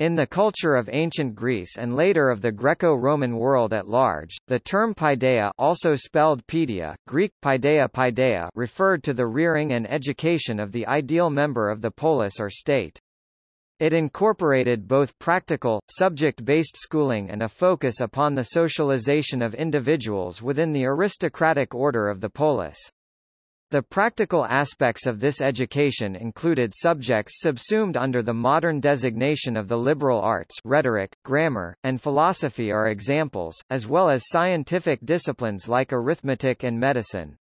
In the culture of ancient Greece and later of the Greco-Roman world at large, the term paideia also spelled pedia, Greek paideia paideia referred to the rearing and education of the ideal member of the polis or state. It incorporated both practical, subject-based schooling and a focus upon the socialization of individuals within the aristocratic order of the polis. The practical aspects of this education included subjects subsumed under the modern designation of the liberal arts rhetoric, grammar, and philosophy are examples, as well as scientific disciplines like arithmetic and medicine.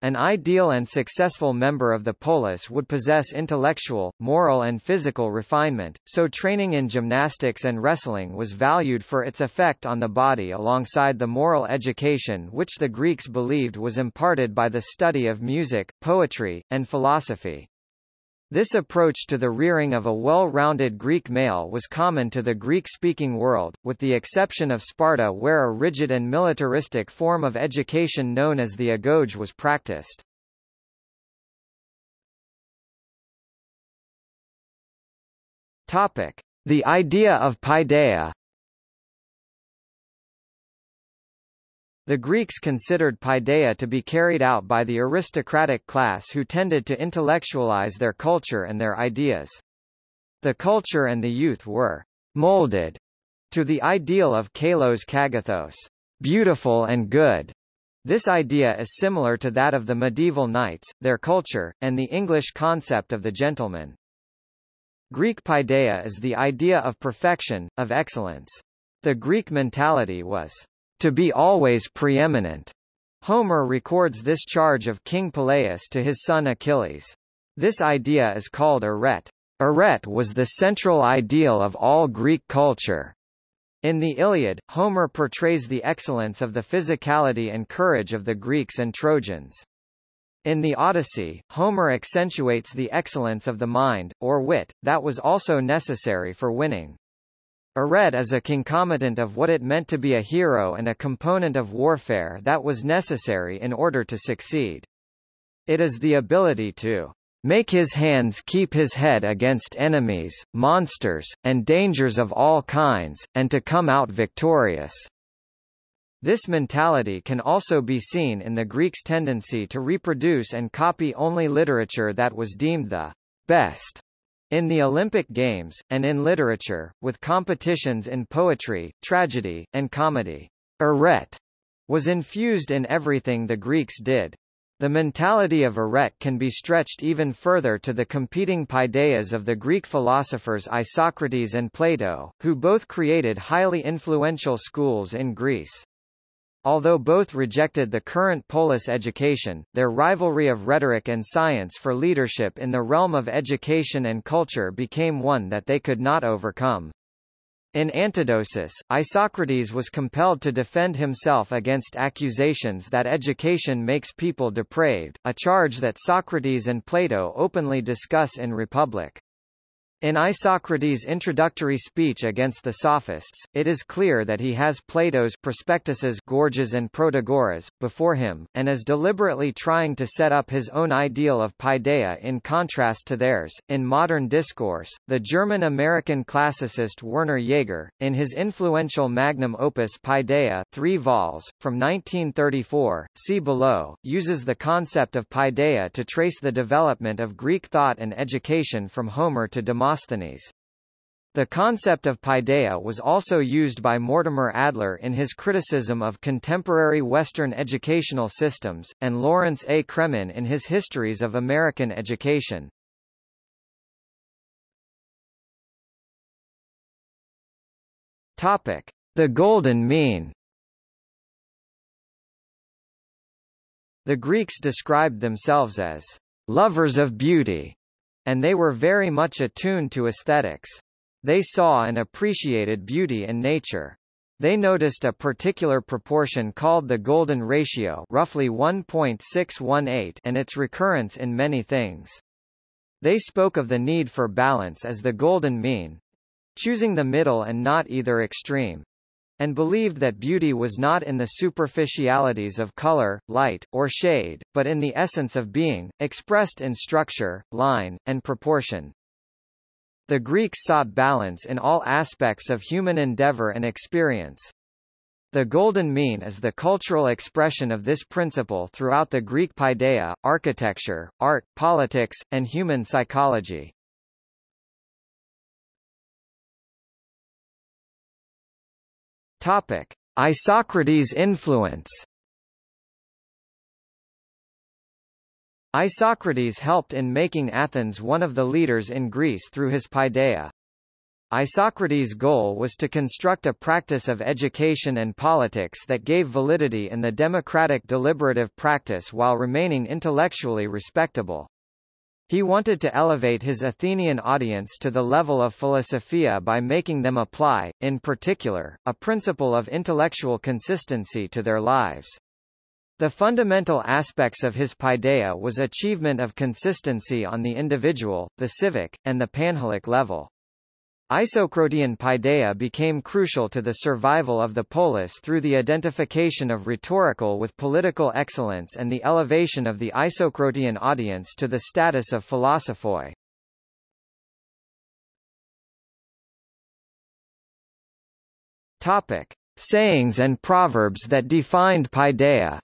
An ideal and successful member of the polis would possess intellectual, moral and physical refinement, so training in gymnastics and wrestling was valued for its effect on the body alongside the moral education which the Greeks believed was imparted by the study of music, poetry, and philosophy. This approach to the rearing of a well-rounded Greek male was common to the Greek-speaking world, with the exception of Sparta where a rigid and militaristic form of education known as the agoge was practiced. Topic: The idea of paideia The Greeks considered paideia to be carried out by the aristocratic class who tended to intellectualize their culture and their ideas. The culture and the youth were molded to the ideal of kalos kagathos, beautiful and good. This idea is similar to that of the medieval knights, their culture, and the English concept of the gentleman. Greek paideia is the idea of perfection, of excellence. The Greek mentality was to be always preeminent. Homer records this charge of King Peleus to his son Achilles. This idea is called arete. Arete was the central ideal of all Greek culture. In the Iliad, Homer portrays the excellence of the physicality and courage of the Greeks and Trojans. In the Odyssey, Homer accentuates the excellence of the mind, or wit, that was also necessary for winning. Arete is a concomitant of what it meant to be a hero and a component of warfare that was necessary in order to succeed. It is the ability to make his hands keep his head against enemies, monsters, and dangers of all kinds, and to come out victorious. This mentality can also be seen in the Greeks' tendency to reproduce and copy only literature that was deemed the best in the Olympic Games, and in literature, with competitions in poetry, tragedy, and comedy. Arete was infused in everything the Greeks did. The mentality of arete can be stretched even further to the competing paideias of the Greek philosophers Isocrates and Plato, who both created highly influential schools in Greece. Although both rejected the current polis education, their rivalry of rhetoric and science for leadership in the realm of education and culture became one that they could not overcome. In Antidosis, Isocrates was compelled to defend himself against accusations that education makes people depraved, a charge that Socrates and Plato openly discuss in Republic. In Isocrates' introductory speech against the Sophists, it is clear that he has Plato's prospectuses Gorgias and Protagoras, before him, and is deliberately trying to set up his own ideal of paideia in contrast to theirs. In modern discourse, the German-American classicist Werner Jaeger, in his influential magnum opus Paideia 3 vols, from 1934, see below, uses the concept of paideia to trace the development of Greek thought and education from Homer to Demosthenes Demosthenes. The concept of paideia was also used by Mortimer Adler in his criticism of contemporary Western educational systems, and Lawrence A. Cremin in his Histories of American Education. Topic: The Golden Mean. The Greeks described themselves as lovers of beauty, and they were very much attuned to aesthetics. They saw and appreciated beauty in nature. They noticed a particular proportion called the golden ratio roughly 1.618 and its recurrence in many things. They spoke of the need for balance as the golden mean, choosing the middle and not either extreme and believed that beauty was not in the superficialities of color, light, or shade, but in the essence of being, expressed in structure, line, and proportion. The Greeks sought balance in all aspects of human endeavor and experience. The golden mean is the cultural expression of this principle throughout the Greek paideia, architecture, art, politics, and human psychology. Topic: Isocrates' influence. Isocrates helped in making Athens one of the leaders in Greece through his paideia. Isocrates' goal was to construct a practice of education and politics that gave validity in the democratic deliberative practice while remaining intellectually respectable. He wanted to elevate his Athenian audience to the level of philosophia by making them apply, in particular, a principle of intellectual consistency to their lives. The fundamental aspects of his paideia was achievement of consistency on the individual, the civic, and the panhellenic level. Isocratian paideia became crucial to the survival of the polis through the identification of rhetorical with political excellence and the elevation of the Isocratian audience to the status of philosophoi. Topic: Sayings and proverbs that defined paideia.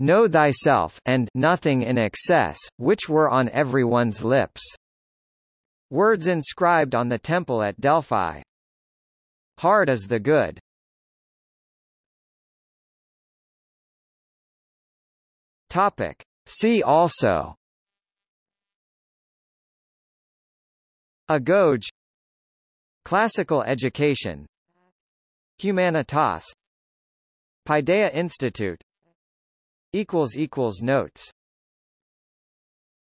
Know thyself and nothing in excess, which were on everyone's lips. Words inscribed on the temple at Delphi. Hard is the good. Topic. See also Agoge Classical education Humanitas Paideia Institute equals equals notes